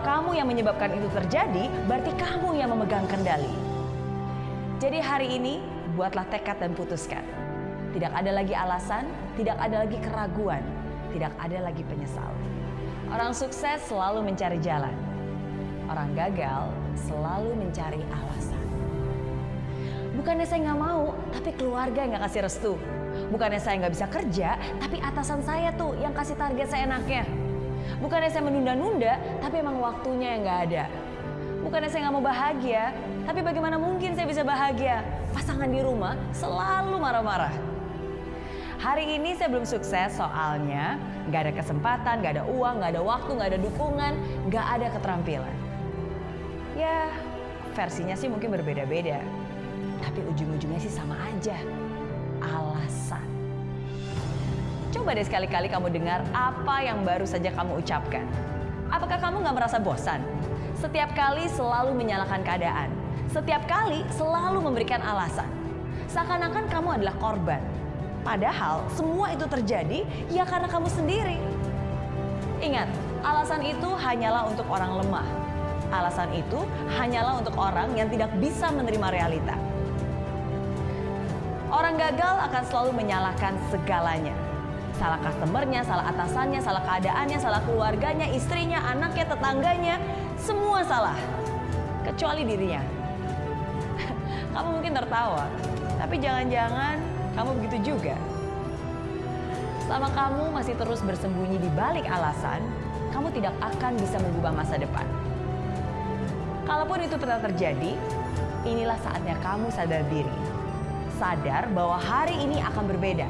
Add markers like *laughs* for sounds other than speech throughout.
Kamu yang menyebabkan itu terjadi, berarti kamu yang memegang kendali. Jadi hari ini, buatlah tekad dan putuskan. Tidak ada lagi alasan, tidak ada lagi keraguan, tidak ada lagi penyesal. Orang sukses selalu mencari jalan. Orang gagal selalu mencari alasan. Bukannya saya nggak mau, tapi keluarga nggak kasih restu. Bukannya saya nggak bisa kerja, tapi atasan saya tuh yang kasih target saya enaknya. Bukannya saya menunda-nunda, tapi emang waktunya yang nggak ada. Bukannya saya nggak mau bahagia, tapi bagaimana mungkin saya bisa bahagia? Pasangan di rumah selalu marah-marah. Hari ini saya belum sukses soalnya nggak ada kesempatan, nggak ada uang, nggak ada waktu, nggak ada dukungan, nggak ada keterampilan. Ya, versinya sih mungkin berbeda-beda. Tapi ujung-ujungnya sih sama aja. Alasan. Coba deh sekali-kali kamu dengar apa yang baru saja kamu ucapkan. Apakah kamu nggak merasa bosan? Setiap kali selalu menyalahkan keadaan. Setiap kali selalu memberikan alasan. Seakan-akan kamu adalah korban. Padahal semua itu terjadi ya karena kamu sendiri. Ingat, alasan itu hanyalah untuk orang lemah. Alasan itu hanyalah untuk orang yang tidak bisa menerima realita. Orang gagal akan selalu menyalahkan segalanya. Salah customernya, salah atasannya, salah keadaannya, salah keluarganya, istrinya, anaknya, tetangganya, semua salah. Kecuali dirinya. *laughs* kamu mungkin tertawa, tapi jangan-jangan kamu begitu juga. Selama kamu masih terus bersembunyi di balik alasan, kamu tidak akan bisa mengubah masa depan. Kalaupun itu pernah terjadi, inilah saatnya kamu sadar diri sadar bahwa hari ini akan berbeda.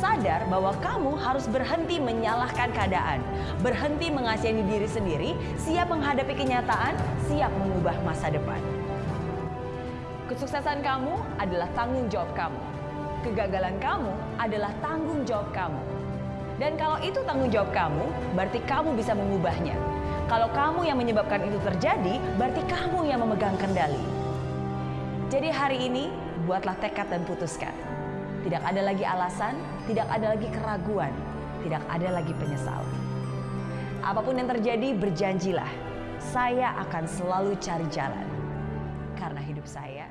Sadar bahwa kamu harus berhenti menyalahkan keadaan, berhenti mengasihani diri sendiri, siap menghadapi kenyataan, siap mengubah masa depan. Kesuksesan kamu adalah tanggung jawab kamu. Kegagalan kamu adalah tanggung jawab kamu. Dan kalau itu tanggung jawab kamu, berarti kamu bisa mengubahnya. Kalau kamu yang menyebabkan itu terjadi, berarti kamu yang memegang kendali. Jadi hari ini buatlah tekad dan putuskan. Tidak ada lagi alasan, tidak ada lagi keraguan, tidak ada lagi penyesalan. Apa pun yang terjadi, berjanjilah, saya akan selalu cari jalan. Karena hidup saya